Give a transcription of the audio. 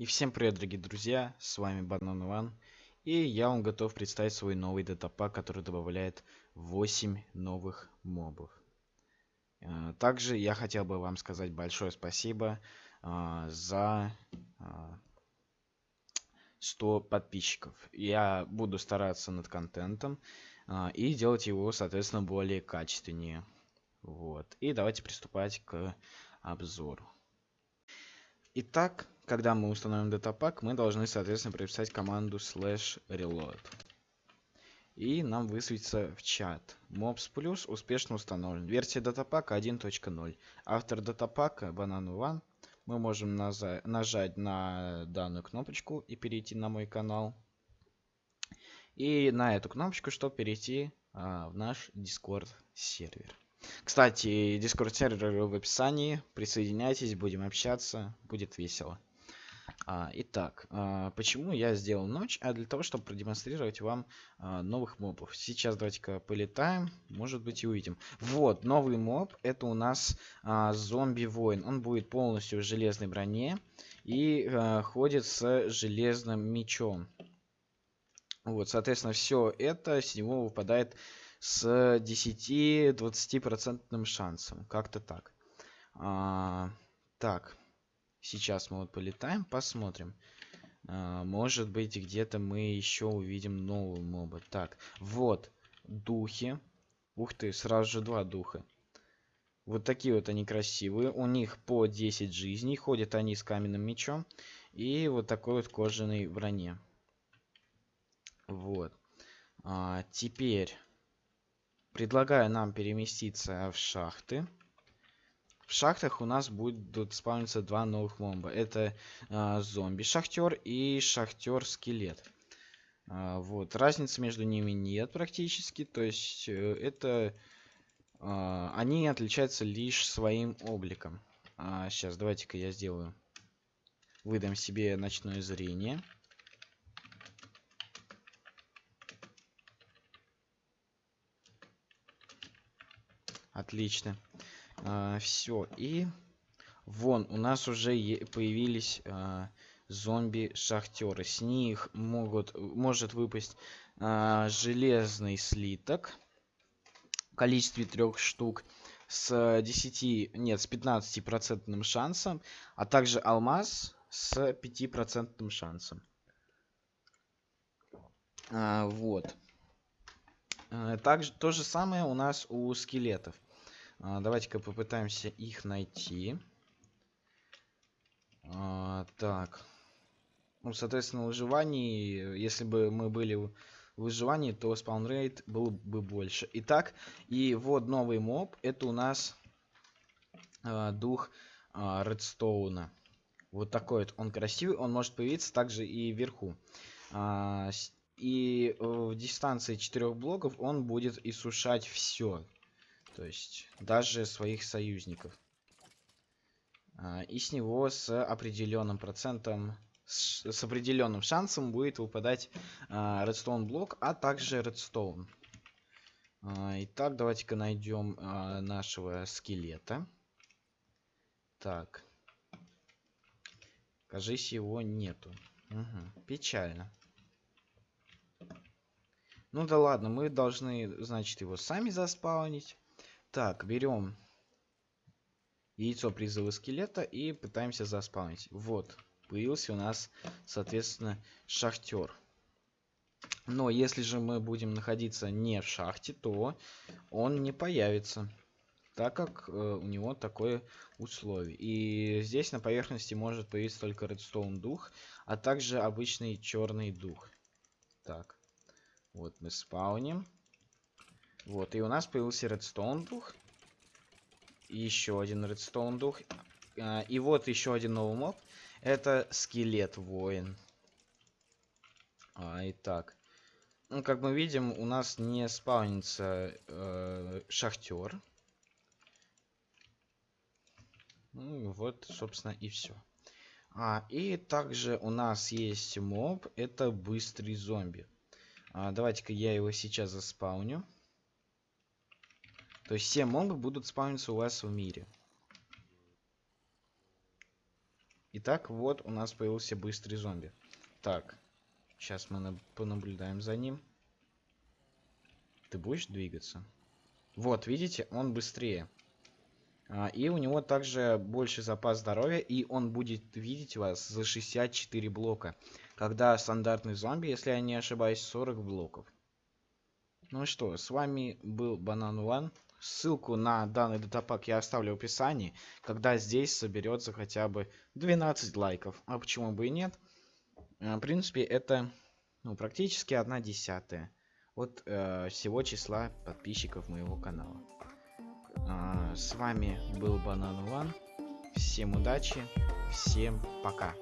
И всем привет, дорогие друзья, с вами Банан Иван. И я вам готов представить свой новый датапак, который добавляет 8 новых мобов. Э, также я хотел бы вам сказать большое спасибо а, за а, 100 подписчиков. Я буду стараться над контентом и делать его, соответственно, более качественнее. Вот. И давайте приступать к обзору. Итак, когда мы установим датапак, мы должны, соответственно, прописать команду slash reload. И нам высветится в чат. Mobs Plus успешно установлен. Версия датапака 1.0. Автор датапака Banana One. Мы можем нажать на данную кнопочку и перейти на мой канал. И на эту кнопочку, чтобы перейти а, в наш Discord сервер. Кстати, Discord сервер в описании. Присоединяйтесь, будем общаться, будет весело. А, итак, а, почему я сделал ночь? А для того, чтобы продемонстрировать вам а, новых мобов. Сейчас давайте-ка полетаем, может быть и увидим. Вот, новый моб, это у нас зомби-воин. Он будет полностью в железной броне и ходит с железным мечом. Вот, соответственно, все это с него выпадает с 10-20% шансом. Как-то так. А, так. Сейчас мы вот полетаем, посмотрим. А, может быть, где-то мы еще увидим новую моба. Так, вот. Духи. Ух ты, сразу же два духа. Вот такие вот они красивые. У них по 10 жизней. Ходят они с каменным мечом. И вот такой вот кожаной броне. Вот. А, теперь Предлагаю нам переместиться в шахты. В шахтах у нас будут спавниться два новых моба. Это э, зомби-шахтер и шахтер-скелет. Э, вот. Разницы между ними нет практически. То есть э, это... Э, они отличаются лишь своим обликом. А, сейчас, давайте-ка я сделаю. Выдам себе ночное зрение. Отлично. А, все. И вон у нас уже появились а, зомби-шахтеры. С них могут, может выпасть а, железный слиток в количестве трех штук с 10, нет, с 15 процентным шансом, а также алмаз с 5 процентным шансом. А, вот. А, также то же самое у нас у скелетов. А, Давайте-ка попытаемся их найти. А, так. Ну, соответственно, выживание, если бы мы были в выживании, то спаунрейт был бы больше. Итак, и вот новый моб. Это у нас а, дух редстоуна. Вот такой вот он красивый. Он может появиться также и вверху. И в дистанции 4 блоков он будет иссушать все. То есть даже своих союзников. А, и с него с определенным процентом, с, с определенным шансом будет выпадать а, редстоун блок, а также редстоун. А, итак, давайте-ка найдем а, нашего скелета. Так. Кажись, его нету. Угу. Печально. Ну да ладно, мы должны, значит, его сами заспаунить. Так, берем яйцо призыва скелета и пытаемся заспавнить. Вот, появился у нас, соответственно, шахтер. Но если же мы будем находиться не в шахте, то он не появится. Так как э, у него такое условие. И здесь на поверхности может появиться только редстоун дух, а также обычный черный дух. Так. Вот мы спауним. Вот, и у нас появился редстоун дух. еще один редстоун дух. А, и вот еще один новый моб. Это скелет воин. А, итак. Ну, как мы видим, у нас не спаунится э, шахтер. Ну, вот, собственно, и все. А, и также у нас есть моб. Это быстрый зомби. А, Давайте-ка я его сейчас заспауню. То есть все мобы будут спавниться у вас в мире. Итак, вот у нас появился быстрый зомби. Так, сейчас мы понаблюдаем за ним. Ты будешь двигаться? Вот, видите, он быстрее. А, и у него также больше запас здоровья, и он будет видеть вас за 64 блока. Когда стандартный зомби, если я не ошибаюсь, 40 блоков. Ну что, с вами был Банан One. Ссылку на данный датапак я оставлю в описании, когда здесь соберется хотя бы 12 лайков. А почему бы и нет? А, в принципе, это ну, практически одна десятая от э, всего числа подписчиков моего канала. А, с вами был Банан One. Всем удачи, всем пока.